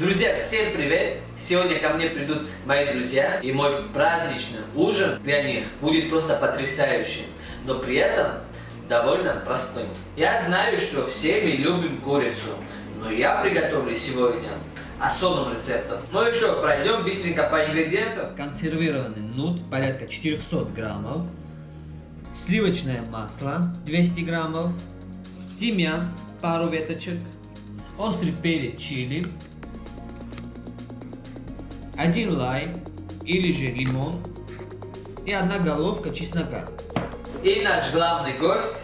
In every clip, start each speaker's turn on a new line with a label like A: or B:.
A: Друзья, всем привет! Сегодня ко мне придут мои друзья, и мой праздничный ужин для них будет просто потрясающим, но при этом довольно простым. Я знаю, что все мы любим курицу, но я приготовлю сегодня особым рецептом. Ну и что, пройдем быстренько по ингредиентам. Консервированный нут порядка 400 граммов, сливочное масло 200 граммов, тимьян пару веточек, острый перец чили, один лайм или же лимон и одна головка чеснока. И наш главный гость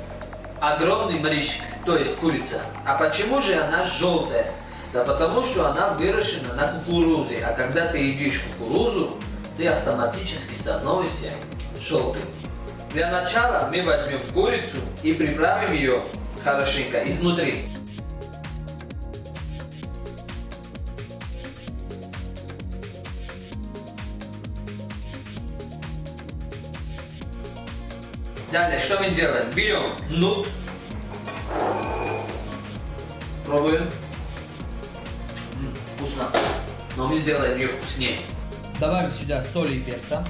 A: – огромный морищик, то есть курица. А почему же она желтая? Да потому что она выращена на кукурузе, а когда ты едишь кукурузу, ты автоматически становишься желтым. Для начала мы возьмем курицу и приправим ее хорошенько изнутри. Далее, что мы делаем? Берем нут, пробуем. М, вкусно. Но мы сделаем ее вкуснее. Добавим сюда соли и перца.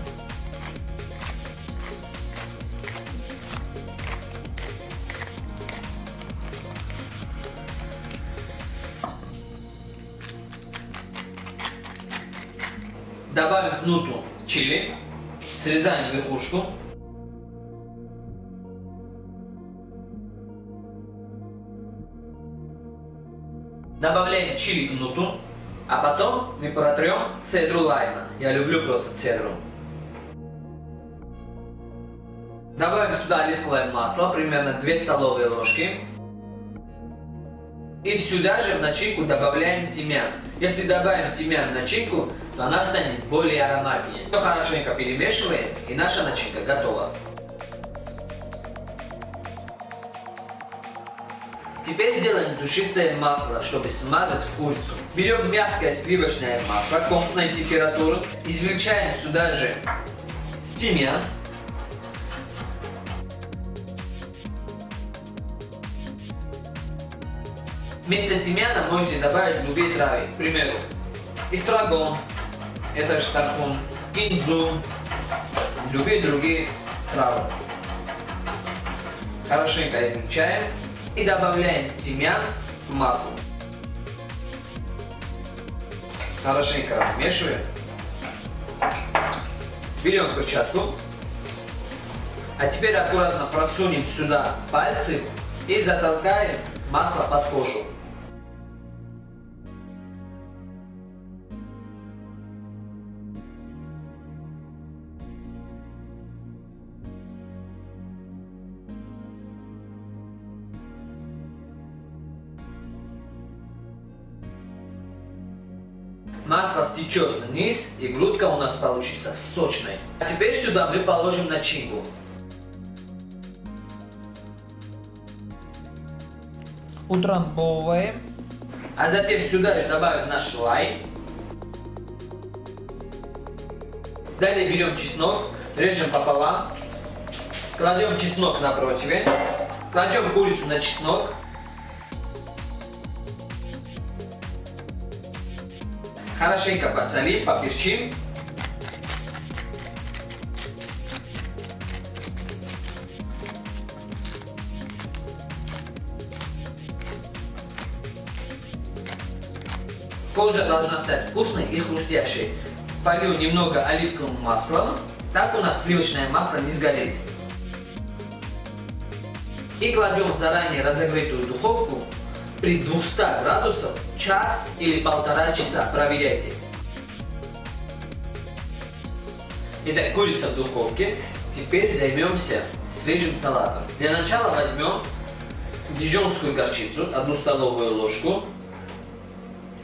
A: Добавим к нуту чили, срезаем верхушку. Добавляем чили к нуту, а потом мы протрем цедру лайма. Я люблю просто цедру. Добавим сюда оливковое масло, примерно 2 столовые ложки. И сюда же в начинку добавляем тимьян. Если добавим тимьян в начинку, то она станет более ароматнее. Все хорошенько перемешиваем, и наша начинка готова. Теперь сделаем душистое масло, чтобы смазать курицу. Берем мягкое сливочное масло комнатной температуры, измельчаем сюда же тимьян, Вместо тимьяна можете добавить любые травы. К примеру, эстрагон, это же тархун, инзу, любые другие травы. Хорошенько измельчаем и добавляем тимьян в масло. Хорошенько размешиваем. Берем перчатку. А теперь аккуратно просунем сюда пальцы и затолкаем масло под кожу. Масло стечет вниз, и грудка у нас получится сочной. А теперь сюда мы положим начинку. Утрамбовываем. А затем сюда же добавим наш лайм. Далее берем чеснок, режем пополам. Кладем чеснок на противень. Кладем курицу на чеснок. Хорошенько посолим, поперчим. Кожа должна стать вкусной и хрустящей. Полью немного оливковым маслом, так у нас сливочное масло не сгорит. И кладем в заранее разогретую духовку при 200 градусах час или полтора часа. Проверяйте. Итак, курица в духовке. Теперь займемся свежим салатом. Для начала возьмем дижонскую горчицу, одну столовую ложку,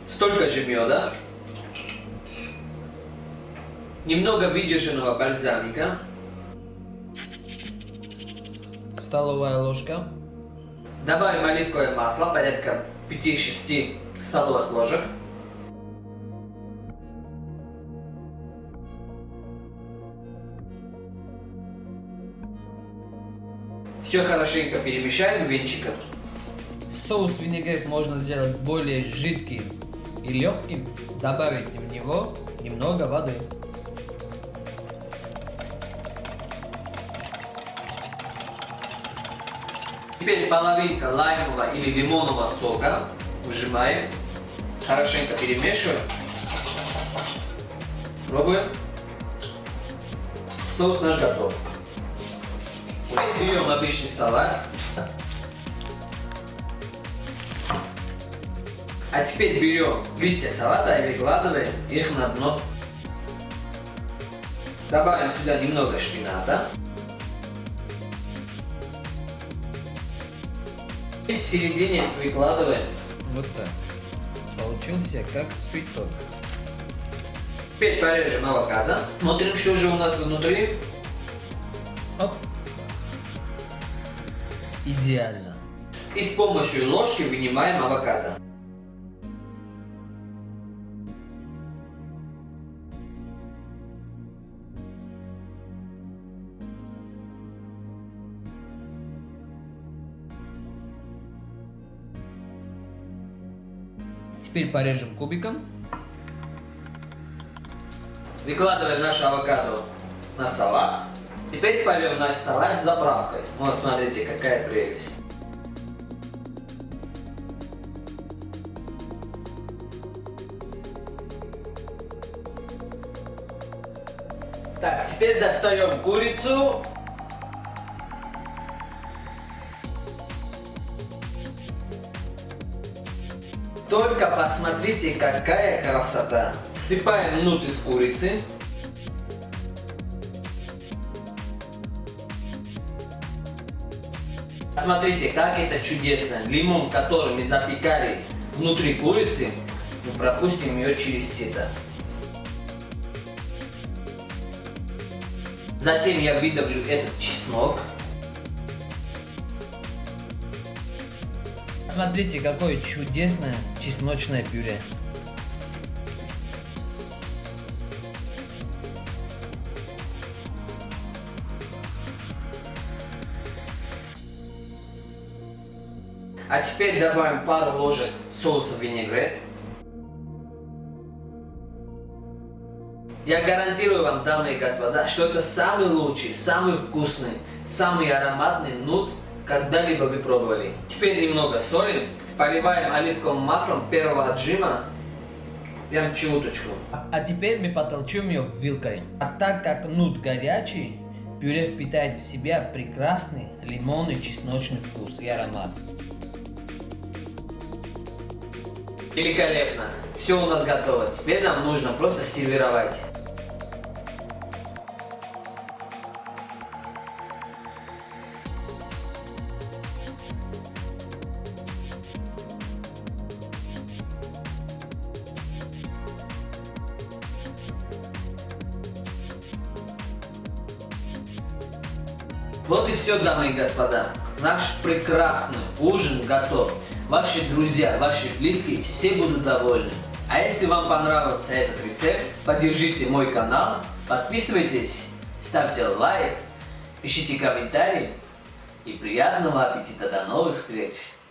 A: столько же меда, немного выдержанного бальзамика, столовая ложка, Добавим оливковое масло, порядка 5-6 столовых ложек. Все хорошенько перемешаем венчиком. Соус винегрет можно сделать более жидкий и легким добавить в него немного воды. Теперь половинка лаймового или лимонного сока выжимаем, хорошенько перемешиваем, пробуем. Соус наш готов. Берем обычный салат. А теперь берем листья салата и выкладываем их на дно. Добавим сюда немного шпината. В середине выкладываем. Вот так. Получился как цветок. Теперь порежем авокадо. Смотрим, что же у нас внутри. Оп. Идеально. И с помощью ложки вынимаем авокадо. Теперь порежем кубиком. Выкладываем наш авокадо на салат. Теперь польем наш салат с заправкой. Вот смотрите, какая прелесть. Так, теперь достаем курицу Только посмотрите, какая красота. Сыпаем нут из курицы. Смотрите, как это чудесно. Лимон, который мы запекали внутри курицы, мы пропустим ее через сито. Затем я выдавлю этот чеснок. Смотрите, какое чудесное чесночное пюре. А теперь добавим пару ложек соуса винегрет. Я гарантирую вам, дамы и господа, что это самый лучший, самый вкусный, самый ароматный нут, когда-либо вы пробовали. Теперь немного соли, поливаем оливковым маслом первого отжима, прям чуточку. А теперь мы потолчем ее вилкой. А так как нут горячий, пюре впитает в себя прекрасный лимонный чесночный вкус и аромат. Великолепно! Все у нас готово. Теперь нам нужно просто сервировать. Вот и все, дамы и господа. Наш прекрасный ужин готов. Ваши друзья, ваши близкие все будут довольны. А если вам понравился этот рецепт, поддержите мой канал, подписывайтесь, ставьте лайк, пишите комментарии и приятного аппетита. До новых встреч!